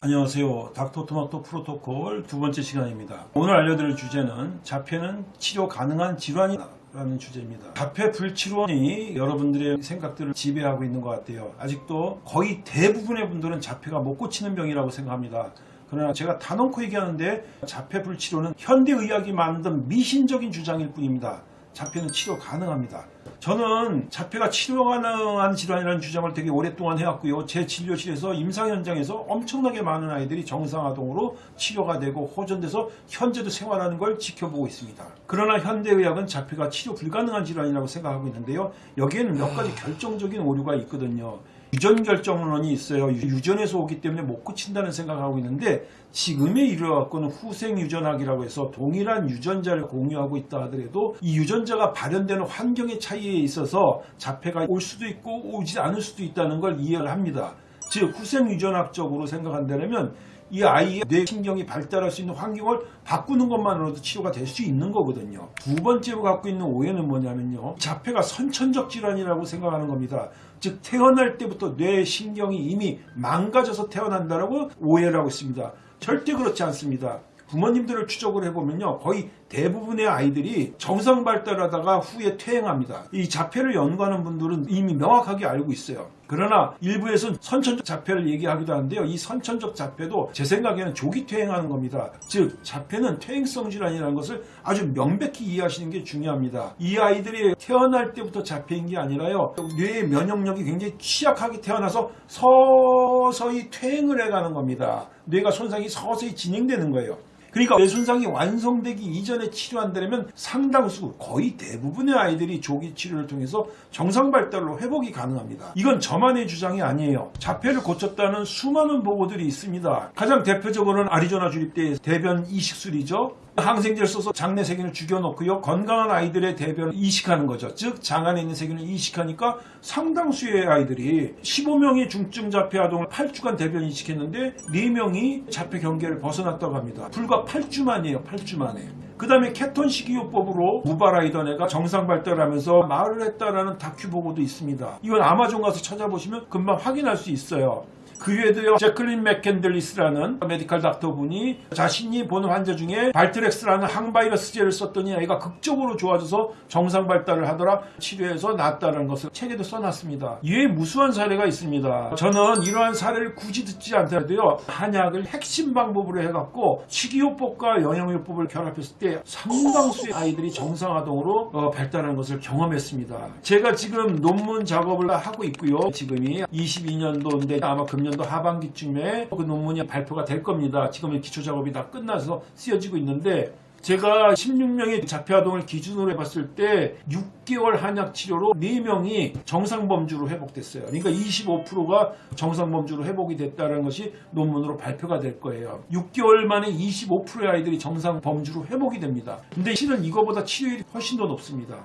안녕하세요. 닥터토마토 프로토콜 두 번째 시간입니다. 오늘 알려드릴 주제는 자폐는 치료 가능한 질환이라는 주제입니다. 자폐 불치료이 여러분들의 생각들을 지배하고 있는 것 같아요. 아직도 거의 대부분의 분들은 자폐가 못 고치는 병이라고 생각합니다. 그러나 제가 단언코 얘기하는데 자폐 불치료는 현대의학이 만든 미신적인 주장일 뿐입니다. 자폐는 치료 가능합니다. 저는 자폐가 치료 가능한 질환이라는 주장을 되게 오랫동안 해왔고요. 제 진료실에서 임상 현장에서 엄청나게 많은 아이들이 정상아동으로 치료가 되고 호전돼서 현재도 생활하는 걸 지켜보고 있습니다. 그러나 현대의학은 자폐가 치료 불가능한 질환이라고 생각하고 있는데요. 여기에는 몇 가지 결정적인 오류가 있거든요. 유전 결정론이 있어요. 유전에서 오기 때문에 못 고친다는 생각을 하고 있는데 지금에 이르러갖고는 후생 유전학이라고 해서 동일한 유전자를 공유하고 있다 하더라도 이 유전자가 발현되는 환경의 차이에 있어서 자폐가 올 수도 있고 오지 않을 수도 있다는 걸 이해를 합니다. 즉 후생 유전학적으로 생각한다면 이 아이의 뇌신경이 발달할 수 있는 환경을 바꾸는 것만으로도 치료가 될 수 있는 거거든요. 두 번째로 갖고 있는 오해는 뭐냐면요. 자폐가 선천적 질환이라고 생각하는 겁니다. 즉 태어날 때부터 뇌신경이 이미 망가져서 태어난다라고 오해를 하고 있습니다. 절대 그렇지 않습니다. 부모님들을 추적을 해보면요. 거의 대부분의 아이들이 정상 발달하다가 후에 퇴행합니다. 이 자폐를 연구하는 분들은 이미 명확하게 알고 있어요. 그러나 일부에서는 선천적 자폐를 얘기하기도 하는데요. 이 선천적 자폐도 제 생각에는 조기 퇴행하는 겁니다. 즉 자폐는 퇴행성 질환이라는 것을 아주 명백히 이해하시는 게 중요합니다. 이 아이들이 태어날 때부터 자폐인 게 아니라요. 뇌의 면역력이 굉장히 취약하게 태어나서 서서히 퇴행을 해가는 겁니다. 뇌가 손상이 서서히 진행되는 거예요. 그러니까 뇌 손상이 완성되기 이전에 치료 한다면 상당수 거의 대부분의 아이들이 조기 치료를 통해서 정상 발달로 회복이 가능합니다. 이건 저만의 주장이 아니에요. 자폐를 고쳤다는 수많은 보고들이 있습니다. 가장 대표적으로는 아리조나 주립대 대변 이식술이죠. 항생제를 써서 장내 세균을 죽여놓고요. 건강한 아이들의 대변을 이식하는 거죠. 즉 장안에 있는 세균을 이식하니까 상당수의 아이들이 15명의 중증 자폐 아동을 8주간 대변 이식했는데 4명이 자폐 경계를 벗어났다고 합니다. 불과 8주 만이에요. 8주 만에. 그 다음에 케톤 식이요법으로 무발화이던 애가 정상 발달하면서 말을 했다라는 다큐 보고도 있습니다. 이건 아마존 가서 찾아보시면 금방 확인할 수 있어요. 그 외에도요 제클린 맥켄들리스라는 medical doctor분이 자신이 보는 환자 중에 발트렉스라는 항바이러스제를 썼더니 아이가 극적으로 좋아져서 정상 발달을 하더라 치료해서 낫다는 것을 책에도 써놨습니다. 이외에 무수한 사례가 있습니다. 저는 이러한 사례를 굳이 듣지 않더라도요 한약을 핵심 방법으로 해갖고 식이요법과 영양요법을 결합했을 때 상당수의 아이들이 정상아동으로 어, 발달하는 것을 경험했습니다. 제가 지금 논문 작업을 하고 있고요. 지금이 22년도인데 아마 금년 2020년도 하반기쯤에 그 논문이 발표가 될 겁니다. 지금은 기초 작업이 다 끝나서 쓰여지고 있는데 제가 16명의 자폐아동을 기준으로 해봤을 때 6개월 한약 치료로 4명이 정상범주로 회복됐어요. 그러니까 25%가 정상범주로 회복이 됐다는 것이 논문으로 발표가 될 거예요. 6개월 만에 25%의 아이들이 정상범주로 회복이 됩니다. 근데 실은 이거보다 치료율이 훨씬 더 높습니다.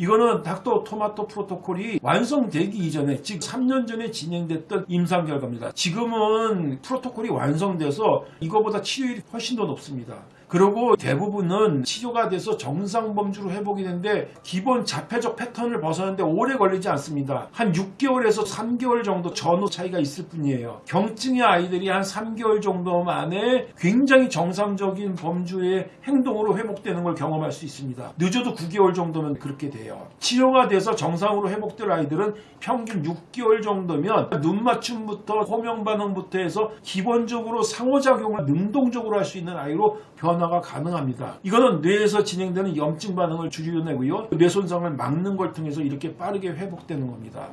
이거는 닥터 토마토 프로토콜이 완성되기 이전에 즉 3년 전에 진행됐던 임상 결과입니다. 지금은 프로토콜이 완성돼서 이거보다 치료율이 훨씬 더 높습니다. 그리고 대부분은 치료가 돼서 정상 범주로 회복이 되는데 기본 자폐적 패턴을 벗어나는데 오래 걸리지 않습니다. 한 6개월에서 3개월 정도 전후 차이가 있을 뿐이에요. 경증의 아이들이 한 3개월 정도 만에 굉장히 정상적인 범주의 행동으로 회복되는 걸 경험할 수 있습니다. 늦어도 9개월 정도면 그렇게 돼요. 치료가 돼서 정상으로 회복될 아이들은 평균 6개월 정도면 눈 맞춤부터 호명 반응부터 해서 기본적으로 상호작용을 능동적으로 할 수 있는 아이로 변 변화가 가능합니다. 이거는 뇌에서 진행되는 염증 반응을 줄여내고요. 뇌 손상을 막는 걸 통해서 이렇게 빠르게 회복되는 겁니다.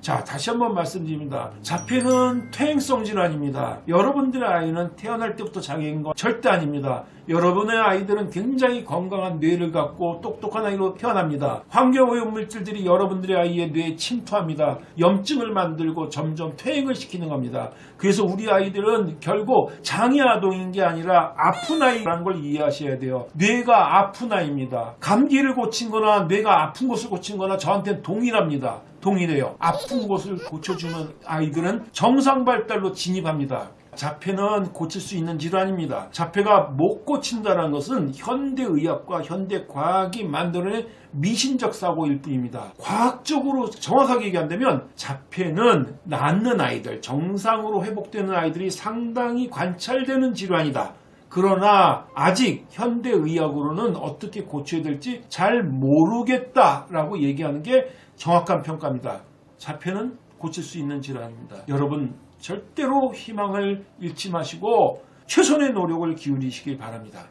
자 다시 한번 말씀드립니다. 자폐는 퇴행성 질환입니다. 여러분들의 아이는 태어날 때부터 장애인 건 절대 아닙니다. 여러분의 아이들은 굉장히 건강한 뇌를 갖고 똑똑한 아이로 태어납니다. 환경오염물질들이 여러분들의 아이의 뇌에 침투합니다. 염증을 만들고 점점 퇴행을 시키는 겁니다. 그래서 우리 아이들은 결국 장애 아동인 게 아니라 아픈 아이라는 걸 이해하셔야 돼요. 뇌가 아픈 아이입니다. 감기를 고친 거나 뇌가 아픈 것을 고친 거나 저한테는 동일합니다. 동일해요. 아픈 곳을 고쳐주는 아이들은 정상 발달로 진입합니다. 자폐는 고칠 수 있는 질환입니다. 자폐가 못 고친다는 것은 현대의학과 현대과학이 만들어낸 미신적 사고일 뿐입니다. 과학적으로 정확하게 얘기한다면 자폐는 낫는 아이들, 정상으로 회복되는 아이들이 상당히 관찰되는 질환이다. 그러나 아직 현대의학으로는 어떻게 고쳐야 될지 잘 모르겠다라고 얘기하는 게 정확한 평가입니다. 자폐는 고칠 수 있는 질환입니다. 여러분 절대로 희망을 잃지 마시고 최선의 노력을 기울이시길 바랍니다.